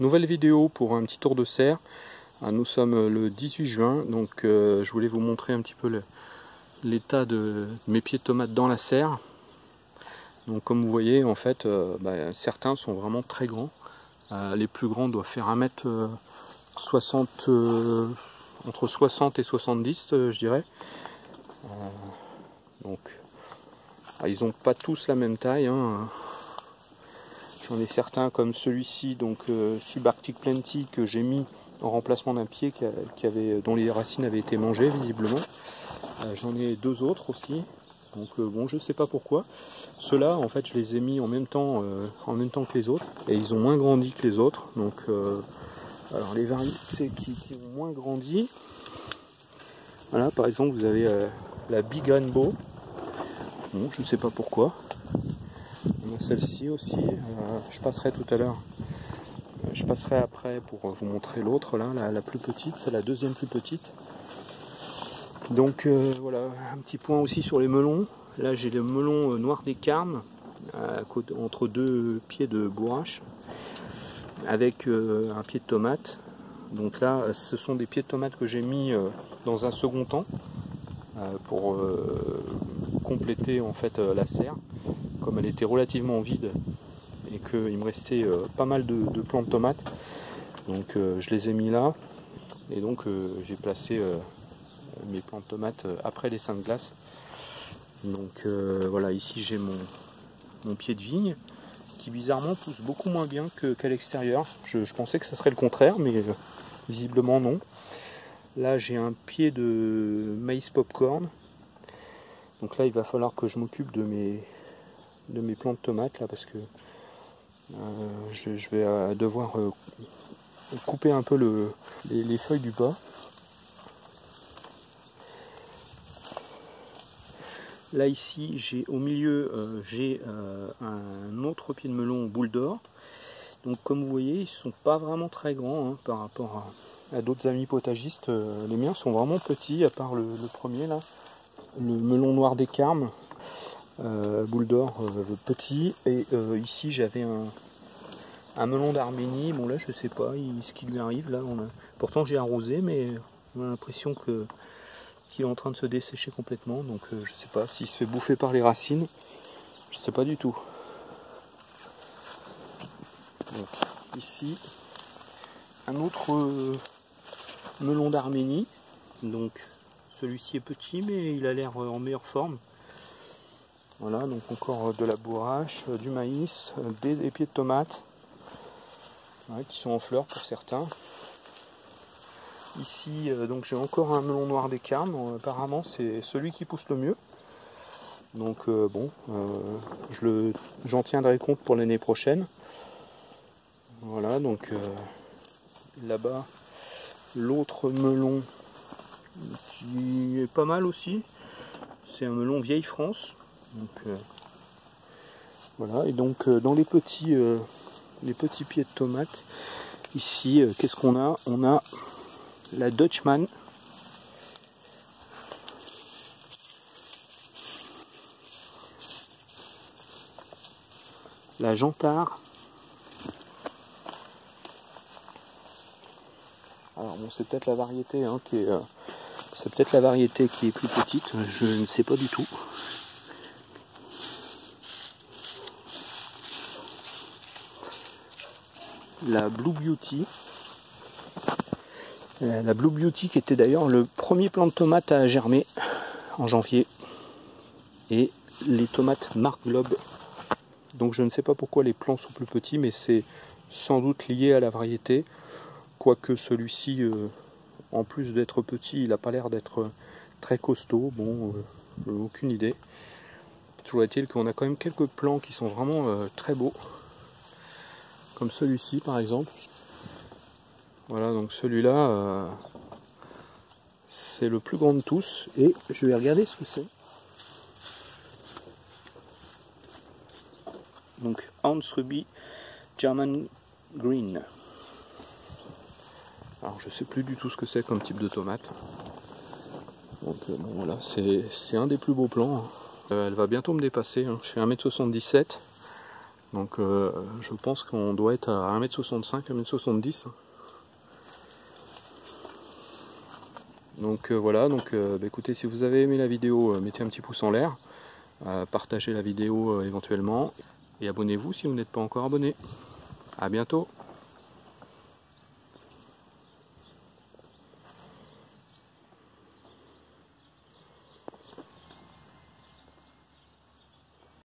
Nouvelle vidéo pour un petit tour de serre. Ah, nous sommes le 18 juin, donc euh, je voulais vous montrer un petit peu l'état de mes pieds de tomates dans la serre. Donc comme vous voyez, en fait, euh, bah, certains sont vraiment très grands. Euh, les plus grands doivent faire 1m60, entre 60 et 70, je dirais. donc, ah, ils n'ont pas tous la même taille. Hein. J'en ai certains comme celui-ci, donc euh, Subarctic Plenty, que j'ai mis en remplacement d'un pied qui, avait, dont les racines avaient été mangées visiblement. Euh, j'en ai deux autres aussi. Donc euh, bon, je sais pas pourquoi. Ceux-là, en fait, je les ai mis en même temps, en même temps que les autres, et ils ont moins grandi que les autres. Donc, alors les variétés qui, ont moins grandi, voilà, par exemple, vous avez la Big Rainbow. Bon, je ne sais pas pourquoi celle-ci aussi. Euh, je passerai tout à l'heure. Euh, je passerai après pour vous montrer l'autre, là, la, plus petite, c'est la deuxième plus petite. Donc euh, voilà, un petit point aussi sur les melons. Là j'ai le melon noir des carmes, entre deux pieds de bourrache, avec un pied de tomate. Donc là, ce sont des pieds de tomate que j'ai mis dans un second temps pour compléter en fait la serre comme elle était relativement vide et qu'il me restait euh, pas mal de, plants de tomates, donc euh, je les ai mis là et donc euh, j'ai placé mes plants de tomates après les seins de glace. Donc voilà, ici j'ai mon, mon, pied de vigne qui bizarrement pousse beaucoup moins bien qu'à l'extérieur. Je, pensais que ça serait le contraire, mais visiblement non. Là j'ai un pied de maïs popcorn. Donc là il va falloir que je m'occupe de mes, de mes plants de tomates là parce que euh, je, vais euh, devoir euh, couper un peu le, les, feuilles du bas. Là ici j'ai au milieu j'ai un autre pied de melon boule d'or. Donc comme vous voyez ils sont pas vraiment très grands hein, par rapport à, d'autres amis potagistes. les miens sont vraiment petits à part le, le premier là. Le melon noir des carmes boule d'or euh, petit. Et euh, ici j'avais un, melon d'Arménie. Bon là je sais pas ce qui lui arrive là. Pourtant j'ai arrosé mais on a l'impression que qu'il est en train de se dessécher complètement. Donc je sais pas s'il se fait bouffer par les racines. Je sais pas du tout. ici un autre melon d'Arménie. Donc celui-ci est petit mais il a l'air en meilleure forme. Voilà, donc encore euh, de la bourrache, euh, du maïs, euh, des, pieds de tomates qui sont en fleurs pour certains. Ici, donc j'ai encore un melon noir des carmes. apparemment, c'est celui qui pousse le mieux. Donc bon, j'en tiendrai compte pour l'année prochaine. Voilà, donc là-bas, l'autre melon qui est pas mal aussi. C'est un melon vieille France. Donc, euh, voilà, et donc euh, dans les petits, euh, les petits pieds de tomates, ici, qu'est-ce qu'on a? On a la Dutchman. La Jantard. Alors bon, c'est peut-être la variété hein, qui est, c'est peut-être la variété qui est plus petite. Je ne sais pas du tout. La Blue Beauty. Euh, la Blue Beauty qui était d'ailleurs le premier plant de tomate à germer en janvier. Et les tomates Mark Globe. Donc je ne sais pas pourquoi les plants sont plus petits, mais c'est sans doute lié à la variété. Quoique celui-ci, euh, en plus d'être petit, il n'a pas l'air d'être très costaud. Bon, euh, aucune idée. Toujours est-il qu'on a quand même quelques plants qui sont vraiment très beaux celui-ci par exemple. Voilà, donc celui-là, euh, c'est le plus grand de tous. Et je vais regarder ce que c'est. Donc Hans Ruby German Green. Alors je sais plus du tout ce que c'est comme type de tomate. Donc euh, voilà, c'est un des plus beaux plants. Hein. Euh, elle va bientôt me dépasser. Hein. Je fais 1m77. Donc je pense qu'on doit être à 1m65, 1m70. Donc voilà, donc bah, écoutez, si vous avez aimé la vidéo, mettez un petit pouce en l'air, partagez la vidéo éventuellement, et abonnez-vous si vous n'êtes pas encore abonné. A bientôt